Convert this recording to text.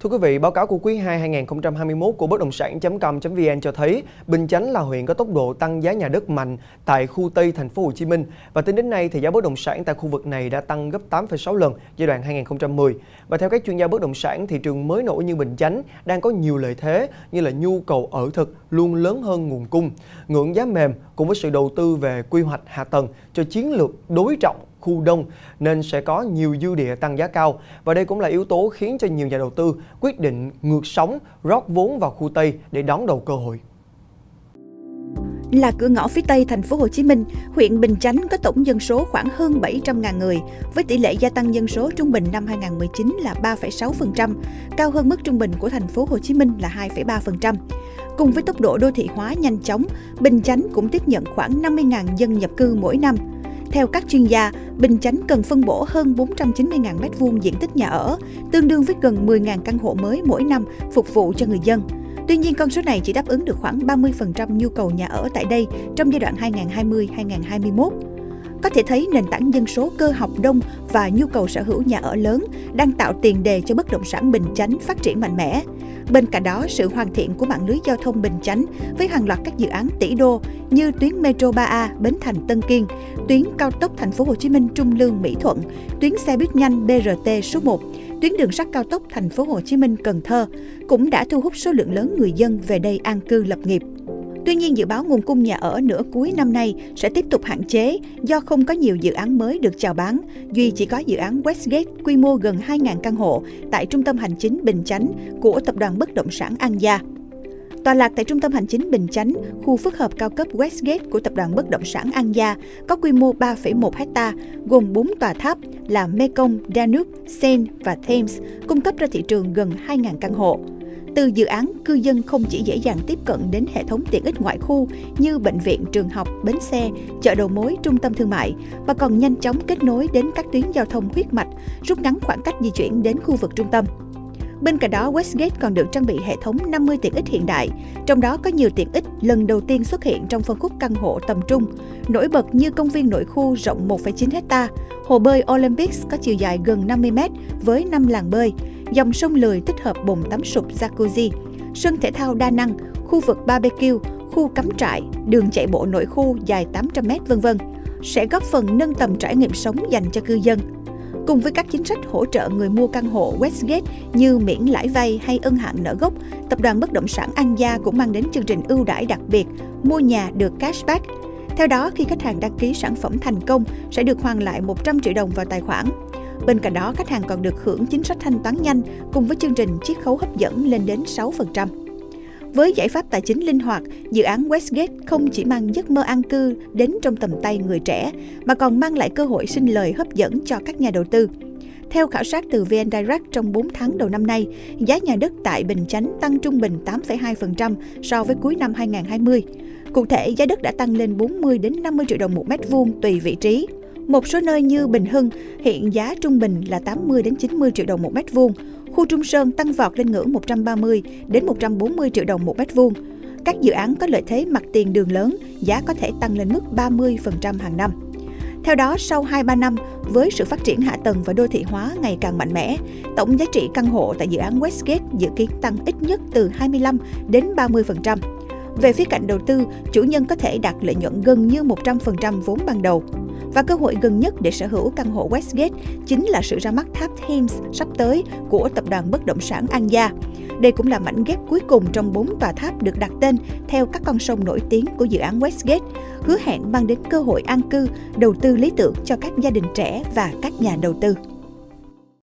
Thưa quý vị, báo cáo của quý 2 2021 của bất động sản.com.vn cho thấy Bình Chánh là huyện có tốc độ tăng giá nhà đất mạnh tại khu Tây thành phố Hồ Chí Minh và tính đến nay thì giá bất động sản tại khu vực này đã tăng gấp 8,6 lần giai đoạn 2010. Và theo các chuyên gia bất động sản, thị trường mới nổi như Bình Chánh đang có nhiều lợi thế như là nhu cầu ở thực luôn lớn hơn nguồn cung, ngưỡng giá mềm cùng với sự đầu tư về quy hoạch hạ tầng cho chiến lược đối trọng khu đông nên sẽ có nhiều dư địa tăng giá cao và đây cũng là yếu tố khiến cho nhiều nhà đầu tư quyết định ngược sóng rót vốn vào khu Tây để đón đầu cơ hội. Là cửa ngõ phía Tây thành phố Hồ Chí Minh, huyện Bình Chánh có tổng dân số khoảng hơn 700.000 người, với tỷ lệ gia tăng dân số trung bình năm 2019 là 3,6%, cao hơn mức trung bình của thành phố Hồ Chí Minh là 2,3%. Cùng với tốc độ đô thị hóa nhanh chóng, Bình Chánh cũng tiếp nhận khoảng 50.000 dân nhập cư mỗi năm. Theo các chuyên gia, Bình Chánh cần phân bổ hơn 490.000 m2 diện tích nhà ở, tương đương với gần 10.000 căn hộ mới mỗi năm phục vụ cho người dân. Tuy nhiên, con số này chỉ đáp ứng được khoảng 30% nhu cầu nhà ở tại đây trong giai đoạn 2020-2021. Có thể thấy nền tảng dân số cơ học đông và nhu cầu sở hữu nhà ở lớn đang tạo tiền đề cho bất động sản Bình Chánh phát triển mạnh mẽ. Bên cạnh đó, sự hoàn thiện của mạng lưới giao thông Bình Chánh với hàng loạt các dự án tỷ đô như tuyến Metro 3A Bến Thành Tân Kiên, tuyến cao tốc Thành phố Hồ Chí Minh Trung Lương Mỹ Thuận, tuyến xe buýt nhanh BRT số 1, tuyến đường sắt cao tốc Thành phố Hồ Chí Minh Cần Thơ cũng đã thu hút số lượng lớn người dân về đây an cư lập nghiệp. Tuy nhiên, dự báo nguồn cung nhà ở nửa cuối năm nay sẽ tiếp tục hạn chế do không có nhiều dự án mới được chào bán. Duy chỉ có dự án Westgate quy mô gần 2.000 căn hộ tại trung tâm hành chính Bình Chánh của tập đoàn bất động sản An Gia. Tòa lạc tại trung tâm hành chính Bình Chánh, khu phức hợp cao cấp Westgate của tập đoàn bất động sản An Gia có quy mô 3,1 hecta, gồm 4 tòa tháp là Mekong, Danube, Seine và Thames, cung cấp ra thị trường gần 2.000 căn hộ. Từ dự án, cư dân không chỉ dễ dàng tiếp cận đến hệ thống tiện ích ngoại khu như bệnh viện, trường học, bến xe, chợ đầu mối, trung tâm thương mại, mà còn nhanh chóng kết nối đến các tuyến giao thông huyết mạch, rút ngắn khoảng cách di chuyển đến khu vực trung tâm. Bên cạnh đó, Westgate còn được trang bị hệ thống 50 tiện ích hiện đại, trong đó có nhiều tiện ích lần đầu tiên xuất hiện trong phân khúc căn hộ tầm trung, nổi bật như công viên nội khu rộng 1,9 hecta, hồ bơi Olympics có chiều dài gần 50 m với 5 làng bơi, dòng sông lười tích hợp bồn tắm sụp jacuzzi, sân thể thao đa năng, khu vực barbecue, khu cắm trại, đường chạy bộ nội khu dài 800m v.v. sẽ góp phần nâng tầm trải nghiệm sống dành cho cư dân. Cùng với các chính sách hỗ trợ người mua căn hộ Westgate như miễn lãi vay hay ân hạn nợ gốc, tập đoàn bất động sản An Gia cũng mang đến chương trình ưu đãi đặc biệt mua nhà được cashback. Theo đó, khi khách hàng đăng ký sản phẩm thành công sẽ được hoàn lại 100 triệu đồng vào tài khoản. Bên cạnh đó, khách hàng còn được hưởng chính sách thanh toán nhanh cùng với chương trình chiết khấu hấp dẫn lên đến 6%. Với giải pháp tài chính linh hoạt, dự án Westgate không chỉ mang giấc mơ an cư đến trong tầm tay người trẻ, mà còn mang lại cơ hội sinh lời hấp dẫn cho các nhà đầu tư. Theo khảo sát từ VN Direct trong 4 tháng đầu năm nay, giá nhà đất tại Bình Chánh tăng trung bình 8,2% so với cuối năm 2020. Cụ thể, giá đất đã tăng lên 40 đến 50 triệu đồng một mét vuông tùy vị trí. Một số nơi như Bình Hưng hiện giá trung bình là 80 đến 90 triệu đồng một mét vuông, khu Trung Sơn tăng vọt lên ngưỡng 130 đến 140 triệu đồng một mét vuông. Các dự án có lợi thế mặt tiền đường lớn, giá có thể tăng lên mức 30% hàng năm. Theo đó, sau 2-3 năm, với sự phát triển hạ tầng và đô thị hóa ngày càng mạnh mẽ, tổng giá trị căn hộ tại dự án Westgate dự kiến tăng ít nhất từ 25 đến 30%. Về phía cạnh đầu tư, chủ nhân có thể đạt lợi nhuận gần như 100% vốn ban đầu. Và cơ hội gần nhất để sở hữu căn hộ Westgate chính là sự ra mắt tháp Thames sắp tới của tập đoàn bất động sản An Gia. Đây cũng là mảnh ghép cuối cùng trong bốn tòa tháp được đặt tên theo các con sông nổi tiếng của dự án Westgate, hứa hẹn mang đến cơ hội an cư, đầu tư lý tưởng cho các gia đình trẻ và các nhà đầu tư.